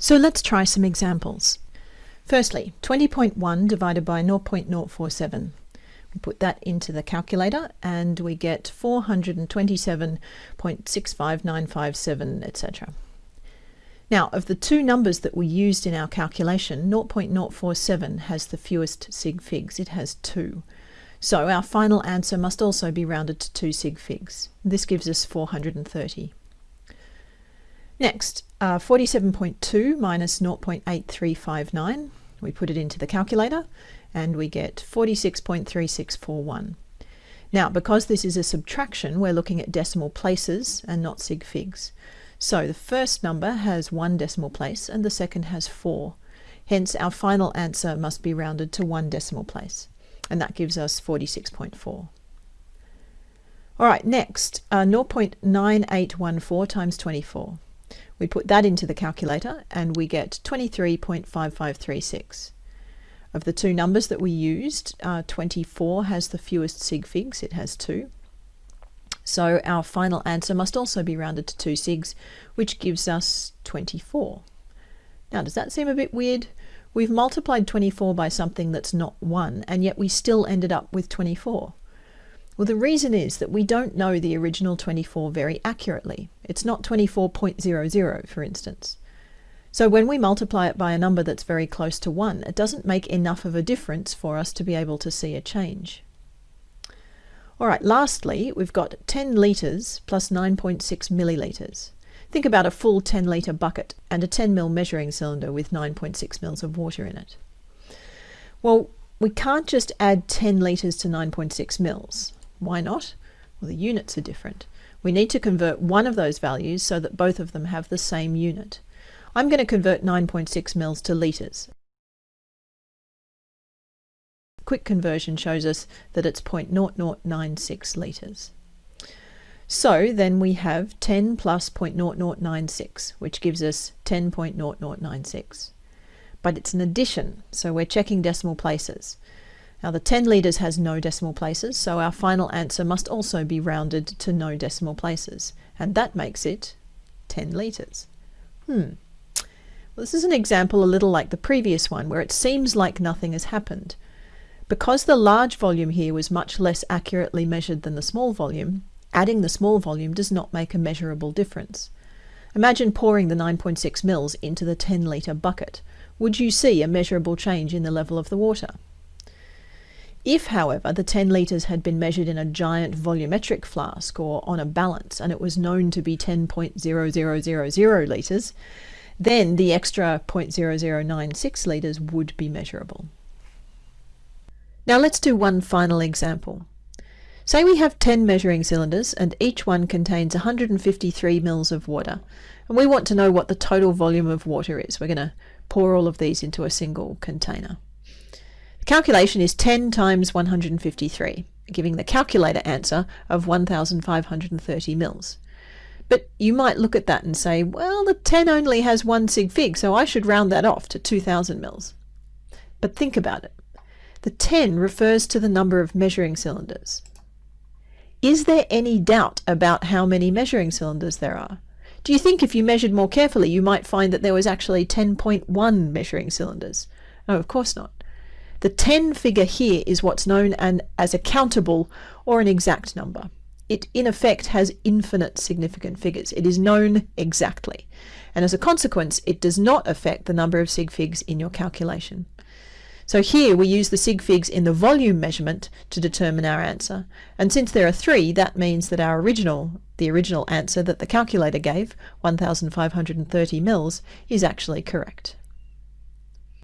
So let's try some examples. Firstly, 20.1 divided by 0.047. We put that into the calculator and we get 427.65957, etc. Now, of the two numbers that we used in our calculation, 0.047 has the fewest sig figs. It has two. So our final answer must also be rounded to two sig figs. This gives us 430. Next, uh, 47.2 minus 0.8359. We put it into the calculator and we get 46.3641. Now, because this is a subtraction, we're looking at decimal places and not sig figs. So the first number has one decimal place and the second has four. Hence, our final answer must be rounded to one decimal place. And that gives us 46.4. All right, next, uh, 0.9814 times 24. We put that into the calculator and we get 23.5536. Of the two numbers that we used, uh, 24 has the fewest sig figs, it has two. So our final answer must also be rounded to two sigs, which gives us 24. Now, does that seem a bit weird? We've multiplied 24 by something that's not 1, and yet we still ended up with 24. Well, the reason is that we don't know the original 24 very accurately. It's not 24.00, for instance. So when we multiply it by a number that's very close to 1, it doesn't make enough of a difference for us to be able to see a change. All right, lastly, we've got 10 litres plus 9.6 millilitres. Think about a full 10 litre bucket and a 10 ml measuring cylinder with 9.6 mils of water in it. Well, we can't just add 10 litres to 9.6 mils. Why not? Well, the units are different. We need to convert one of those values so that both of them have the same unit. I'm going to convert 9.6 mils to litres. Quick conversion shows us that it's 0.0096 litres. So then we have 10 plus 0.0096, which gives us 10.0096. But it's an addition, so we're checking decimal places. Now the 10 litres has no decimal places, so our final answer must also be rounded to no decimal places, and that makes it 10 litres. Hmm. Well, this is an example a little like the previous one, where it seems like nothing has happened. Because the large volume here was much less accurately measured than the small volume, adding the small volume does not make a measurable difference. Imagine pouring the 9.6 mils into the 10 litre bucket. Would you see a measurable change in the level of the water? If, however, the 10 litres had been measured in a giant volumetric flask or on a balance and it was known to be 10.0000 litres, then the extra 0.0096 litres would be measurable. Now let's do one final example. Say we have 10 measuring cylinders and each one contains 153 mils of water and we want to know what the total volume of water is. We're going to pour all of these into a single container. Calculation is 10 times 153, giving the calculator answer of 1,530 mils. But you might look at that and say, well, the 10 only has one sig fig, so I should round that off to 2,000 mils. But think about it. The 10 refers to the number of measuring cylinders. Is there any doubt about how many measuring cylinders there are? Do you think if you measured more carefully you might find that there was actually 10.1 measuring cylinders? No, of course not. The 10 figure here is what's known an, as a countable or an exact number. It in effect has infinite significant figures. It is known exactly. And as a consequence, it does not affect the number of sig figs in your calculation. So here we use the sig figs in the volume measurement to determine our answer. And since there are three, that means that our original, the original answer that the calculator gave, 1,530 mils, is actually correct.